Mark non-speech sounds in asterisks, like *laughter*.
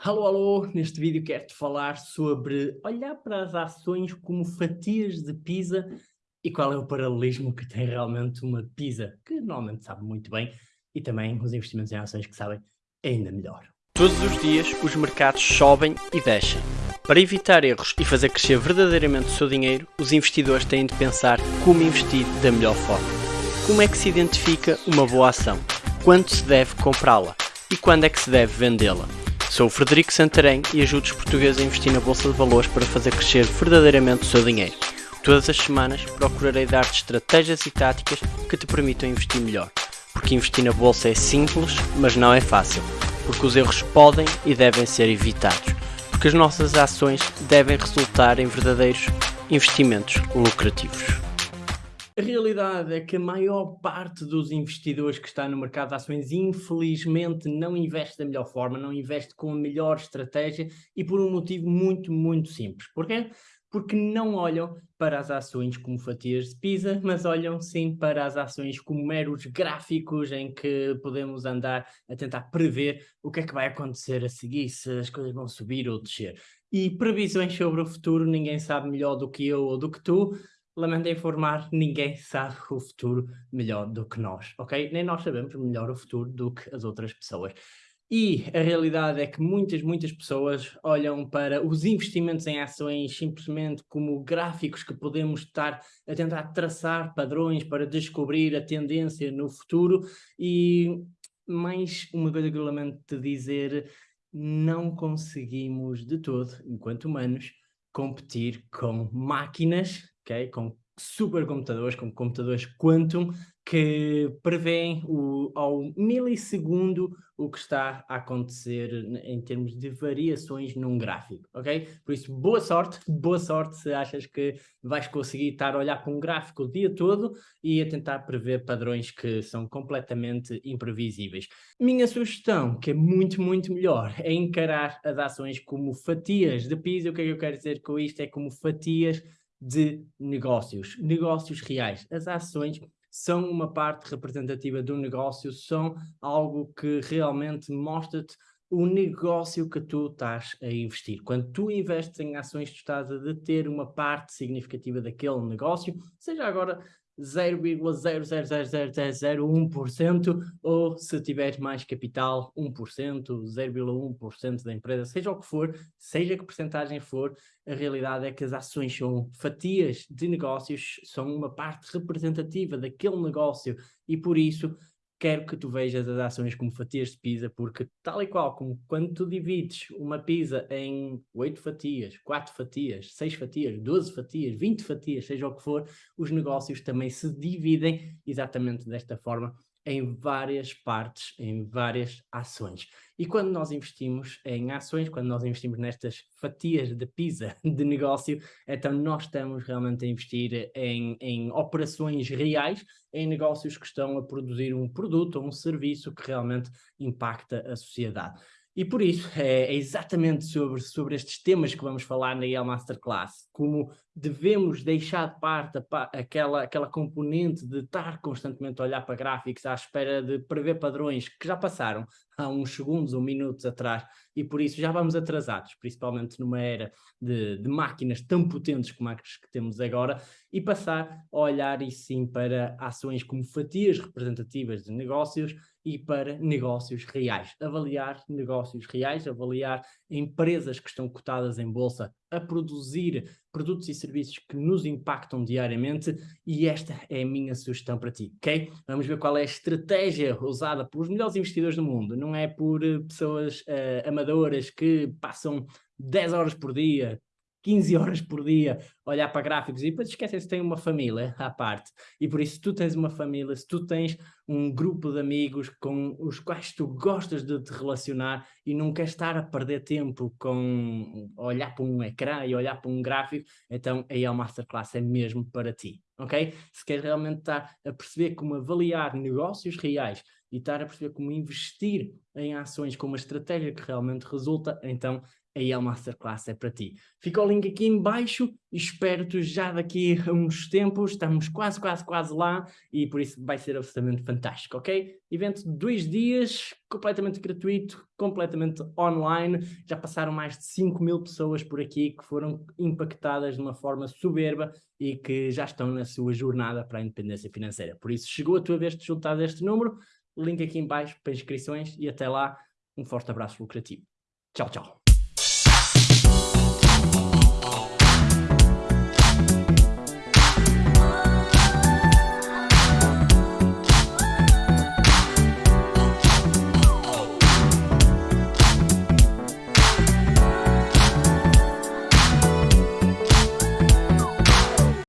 Alô, alô! Neste vídeo quero-te falar sobre olhar para as ações como fatias de pizza e qual é o paralelismo que tem realmente uma pizza, que normalmente sabe muito bem, e também os investimentos em ações que sabem ainda melhor. Todos os dias os mercados sobem e descem. Para evitar erros e fazer crescer verdadeiramente o seu dinheiro, os investidores têm de pensar como investir da melhor forma. Como é que se identifica uma boa ação? Quando se deve comprá-la? E quando é que se deve vendê-la? Sou o Frederico Santarém e ajudo os portugueses a investir na Bolsa de Valores para fazer crescer verdadeiramente o seu dinheiro. Todas as semanas procurarei dar-te estratégias e táticas que te permitam investir melhor. Porque investir na Bolsa é simples, mas não é fácil. Porque os erros podem e devem ser evitados. Porque as nossas ações devem resultar em verdadeiros investimentos lucrativos. A realidade é que a maior parte dos investidores que está no mercado de ações, infelizmente, não investe da melhor forma, não investe com a melhor estratégia e por um motivo muito, muito simples. Porquê? Porque não olham para as ações como fatias de pizza, mas olham sim para as ações como meros gráficos em que podemos andar a tentar prever o que é que vai acontecer a seguir, se as coisas vão subir ou descer. E previsões sobre o futuro ninguém sabe melhor do que eu ou do que tu, lamento informar, ninguém sabe o futuro melhor do que nós, ok? Nem nós sabemos melhor o futuro do que as outras pessoas. E a realidade é que muitas, muitas pessoas olham para os investimentos em ações simplesmente como gráficos que podemos estar a tentar traçar padrões para descobrir a tendência no futuro e mais uma coisa que eu lamento te dizer, não conseguimos de todo, enquanto humanos, competir com máquinas okay? com supercomputadores, com computadores quantum, que prevêem o, ao milissegundo o que está a acontecer em termos de variações num gráfico, ok? Por isso, boa sorte, *laughs* boa sorte se achas que vais conseguir estar a olhar para um gráfico o dia todo e a tentar prever padrões que são completamente imprevisíveis. Minha sugestão, que é muito, muito melhor, é encarar as ações como fatias de piso. O que é que eu quero dizer com isto? É como fatias de negócios, negócios reais. As ações são uma parte representativa do negócio, são algo que realmente mostra-te o negócio que tu estás a investir. Quando tu investes em ações, tu estás a deter uma parte significativa daquele negócio, seja agora 0,00001% ou se tiver mais capital 1%, 0,1% da empresa, seja o que for, seja que porcentagem for, a realidade é que as ações são fatias de negócios, são uma parte representativa daquele negócio. E por isso quero que tu vejas as ações como fatias de pizza, porque tal e qual como quando tu divides uma pizza em 8 fatias, 4 fatias, 6 fatias, 12 fatias, 20 fatias, seja o que for, os negócios também se dividem exatamente desta forma em várias partes, em várias ações. E quando nós investimos em ações, quando nós investimos nestas fatias de pizza *laughs* de negócio, então nós estamos realmente a investir em, em operações reais, em negócios que estão a produzir um produto ou um serviço que realmente impacta a sociedade. E por isso, é, é, exatamente sobre, sobre estes temas que vamos falar na IEL Masterclass, como devemos deixar de parte aquela, aquela componente de estar constantemente a olhar para gráficos à espera de prever padrões que já passaram há uns segundos ou minutos atrás e por isso já vamos atrasados, principalmente numa era de, de máquinas tão potentes como as que temos agora e passar a olhar e sim para ações como fatias representativas de negócios e para negócios reais. Avaliar negócios reais, avaliar empresas que estão cotadas em bolsa a produzir produtos e serviços que nos impactam diariamente e esta é a minha sugestão para ti, ok? Vamos ver qual é a estratégia usada pelos melhores investidores do mundo, não é por eh, pessoas uh, amadoras que passam 10 horas por dia, 15 horas por dia olhar para gráficos e depois esquecem se tem uma família à parte. E por isso, se tu tens uma família, se tu tens um grupo de amigos com os quais tu gostas de te relacionar e não queres estar a perder tempo com olhar para um ecrã e olhar para um gráfico, então aí o Masterclass é mesmo para ti, ok? Se queres realmente estar a perceber como avaliar negócios reais e estar a perceber como investir em ações com uma estratégia que realmente resulta, então a IEL Masterclass é para ti. Fica o link aqui em baixo espero-te já daqui a uns tempos, estamos quase, quase, quase lá e por isso vai ser absolutamente fantástico, ok? Evento de dois dias, completamente gratuito, completamente online, já passaram mais de 5 mil pessoas por aqui que foram impactadas de uma forma soberba e que já estão na sua jornada para a independência financeira. Por isso, chegou a tua vez de juntar deste número, link aqui em baixo para inscrições e até lá, um forte abraço lucrativo. Tchau, tchau.